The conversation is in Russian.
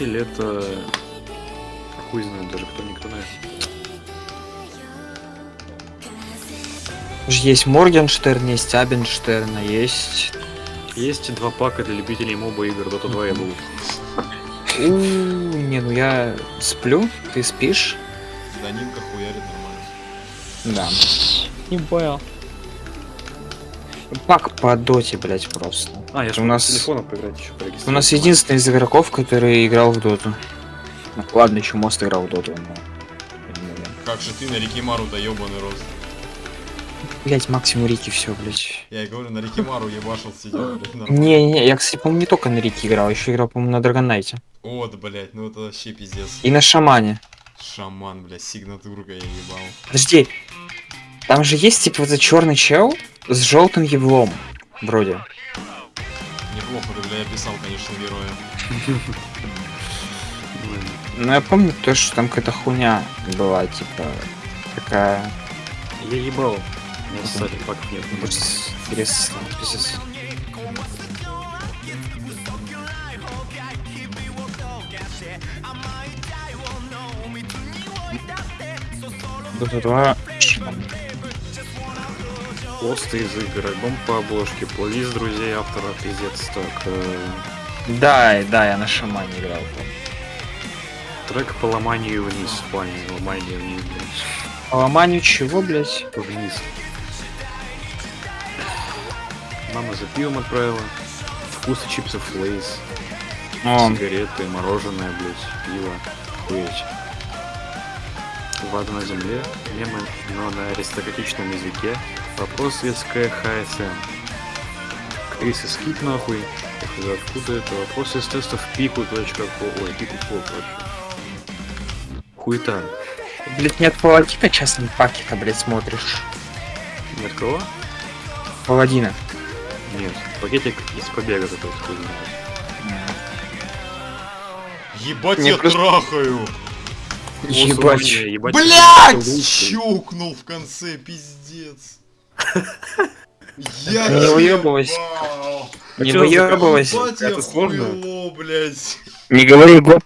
Или это... Хуй знает даже, кто никто знает. Ж Есть Моргенштерн, есть Абенштерн, а есть... Есть два пака для любителей моба игр, Dota 2 я был. У, Не, ну я сплю, ты спишь? Данинка хуярит нормально. Да. Не понял. Пак по доте, блять, просто. А, я У же нас- нас... телефона поиграть еще У нас единственный из игроков, который играл в доту. Ну, ладно, еще мост играл в доту, но... Как же ты на Рикимару да ебаный рост. Блять, максимум Рики, все, блять. Я и говорю, на Рикимару ебашил сидел, блядь. Не-не, я, кстати, по-моему, не только на Рики играл, еще играл, по-моему, на Драгонайте. Вот, блядь, ну это вообще пиздец. И на Шамане. Шаман, блядь, сигнатурка я ебал. Подожди, там же есть, типа, вот этот черный чел с желтым еблом, вроде. Неплохо ты, бля, описал, конечно, героя. Но я помню то, что там какая-то хуйня была, типа, такая... Я ебал. Не ссали, нет. Интересно, пиздец. Дота 2 Шаман. Посты из игр, альбом по обложке, плейлист друзей автора, пиздец, так. э, Да, да, я на Шамане играл. помню. трек по ломанию вниз, в плане ломания вниз, блядь. По ломанию чего, блять? Вниз. Мама за пивом отправила. Вкусы чипсов Лейс. О, Сигареты, мороженое, блядь, пиво. Хуеть. Вода на земле, мемы, но на аристократичном языке. Вопрос светская ХСМ. Кризис скип нахуй. Откуда это? Вопрос из тестов пику точка ко- Ой, пику ко, короче. Хуета. блять, нет паладина часто пакета, блять, смотришь. Нет кого? Паладина. Нет. Пакетик из побега такой, хуй знает. Ебать Не, я просто- трахаю! Ебать. Ебать. Блять! Щелкнул в конце, пиздец. Я Не выебывайся. ебал. Не выебывайся. Это сложно? Не говори гоп,